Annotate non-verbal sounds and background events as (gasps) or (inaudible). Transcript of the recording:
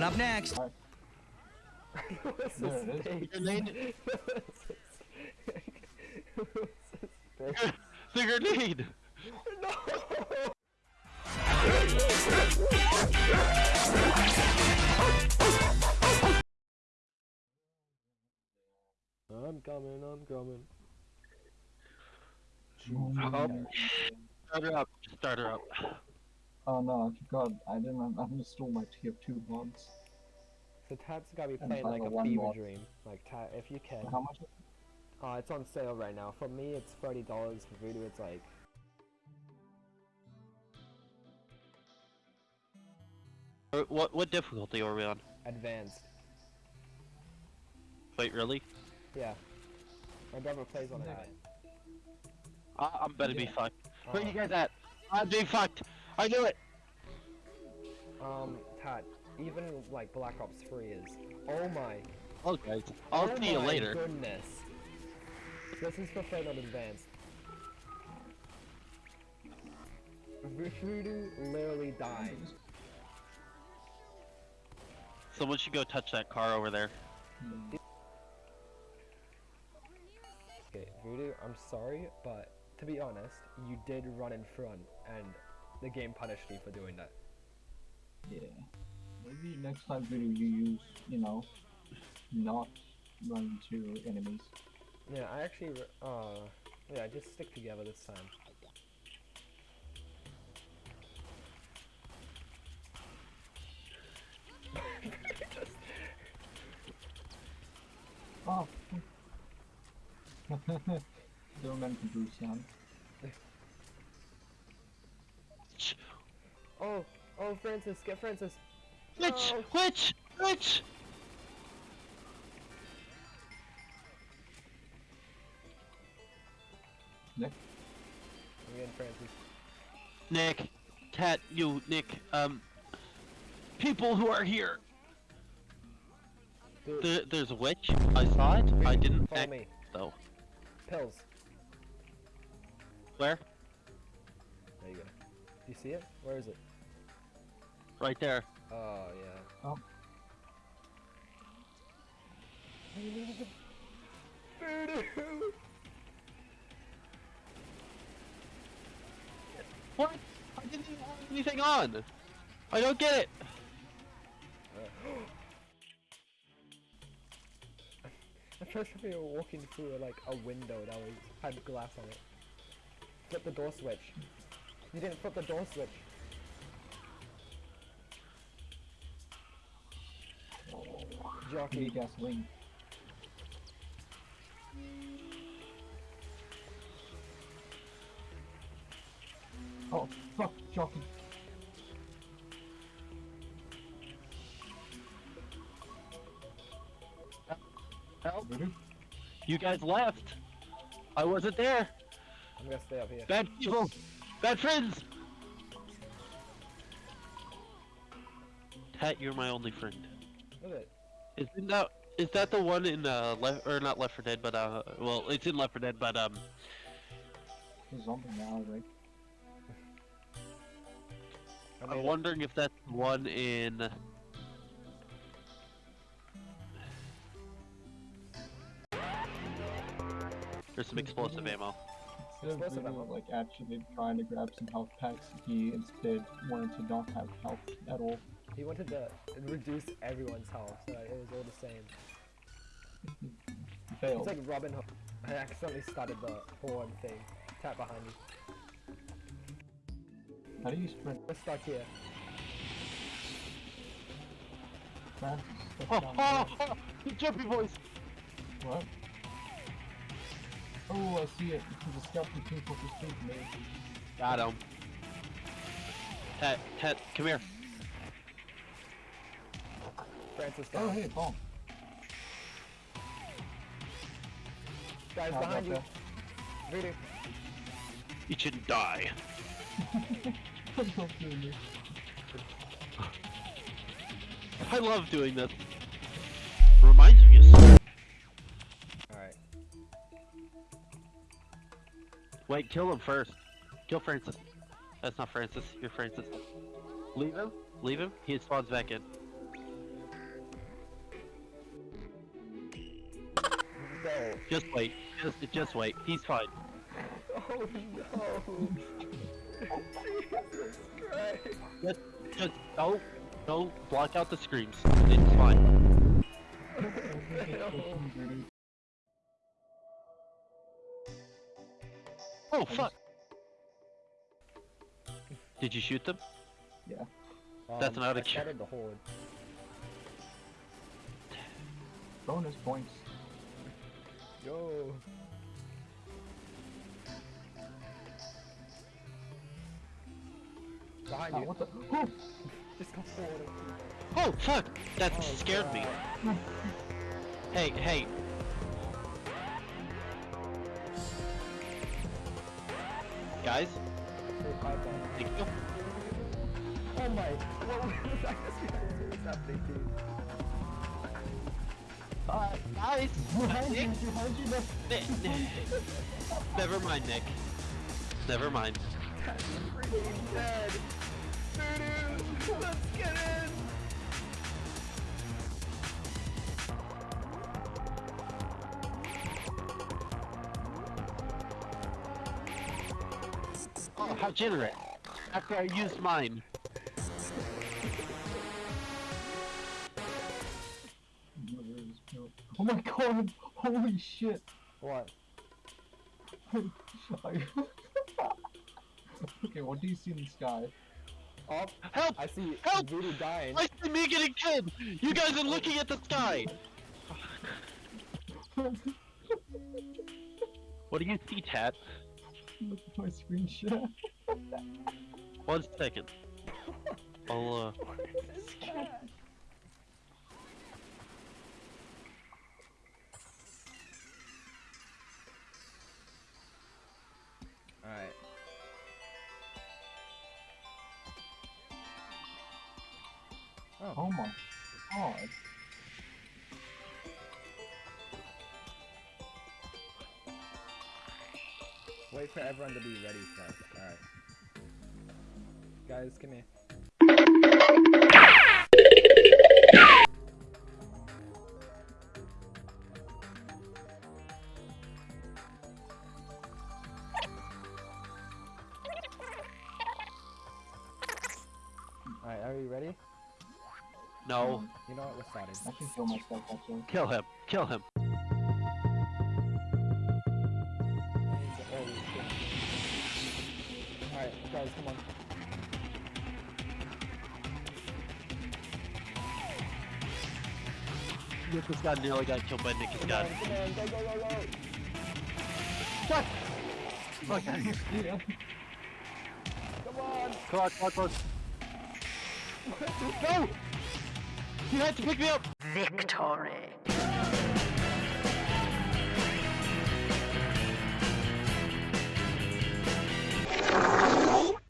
Coming up next. What's There it is. Grenade. What's this thing? The grenade! No! I'm coming, I'm coming. Um, start her up. Start her up. Oh no, I forgot. I didn't I uninstall my TF2 mods. So Tad's gotta be playing like a fever mod. dream. Like Tad, if you can. How much? Uh, it's on sale right now. For me, it's thirty dollars. For Voodoo, it's like Uh, What what difficulty are we on? advanced. Wait, really? Yeah. My brother plays on it. I, I'm better be Yeah. fucked. Where Uh, you guys at? I'm being fucked. I knew it. Um, Tad, even like Black Ops 3 is. Oh my. Okay. I'll oh see you my later. goodness. This is for on Advanced. Voodoo literally died. Someone should go touch that car over there. Hmm. Okay, Voodoo, I'm sorry, but to be honest, you did run in front, and the game punished me for doing that. Yeah. Maybe next time video you use, you know, not run into enemies. Yeah, I actually, uh, yeah, just stick together this time. (laughs) Oh. (laughs) Don't meant to do Sam. Ch- Oh, oh, Francis, get Francis. Which? No. Which? Which? Nick? I'm getting Francis. Nick. Cat. You. Nick. Um. People who are here. Dude, There, there's a witch. I saw it. I didn't Follow act me. though. Pills. Where? You see it? Where is it? Right there. Oh, yeah. Oh. Voodoo! What? I didn't even have anything on. I don't get it. (gasps) I tried time we were walking through like a window that was had glass on it. Flip the door switch. You didn't flip the door switch. Jockey. gasoline. Oh, fuck, jockey. Help. Voodoo? You guys left. I wasn't there. I'm gonna stay up here. Bad people. Bad friends. Tat, you're my only friend. Look at it. Isn't that is that the one in uh left or not Left 4 Dead, but uh well it's in Left 4 Dead, but um zombie now, right? I I'm wondering if that's one in. There's some explosive ammo. Instead of Explosive Voodoo, like actually trying to grab some health packs, he instead wanted to not have health at all. He wanted to reduce everyone's health so it was all the same. He (laughs) failed. It's like Robin Hood. I accidentally started the horn thing. Tap behind me. How do you sprint We're stuck here. fast? Oh, oh, oh, the jumpy boys! What? Oh, I see it. It's a skeleton people for speed me. Got him. Tat, Tat, come here. Francis Oh, down. hey, bomb. Guys How behind you. about Voodoo. You shouldn't die. that? (laughs) Don't do. I love doing this. Wait, kill him first. Kill Francis. That's not Francis. You're Francis. Leave him. Leave him. He spawns back in. No. Just wait. Just, just wait. He's fine. Oh no! Jesus Christ! Just, just, no, no, block out the screams. It's fine. (laughs) Oh, Oh fuck! Did you shoot them? Yeah. That's Um, not a I cure. shattered the horde. Bonus points. Yo. Behind Ah, you. what the? Oh, Just go forward. Oh fuck! That Oh, scared me. Hey, hey. Guys, thank you. Oh my! What was (laughs) I just What's happening, dude? Uh, guys! you, Nick, behind you, Nick. Never mind, Nick. Never mind. Freaking dead! Let's get in! How generous. After I used mine. Oh my god! Holy shit! What? (laughs) Okay, what do you see in the sky? Oh, Help! I see Help! Voodoo dying. I see me getting killed! You guys are looking at the sky! (laughs) What do you see, Tat? Look (laughs) at my screenshot. One second. I'll, uh... (laughs) Alright. Oh my god. Wait for everyone to be ready first. Alright. Guys, come here. Alright, are you ready? No. You know what? We're started. I can kill myself actually. Kill him. Kill him. Alright, guys, come on. Nick has got nearly got killed by Nick has got. Come! Fuck! Fuck, I. Come on! Come on, come on, come on. no! You had to pick me up! Victory!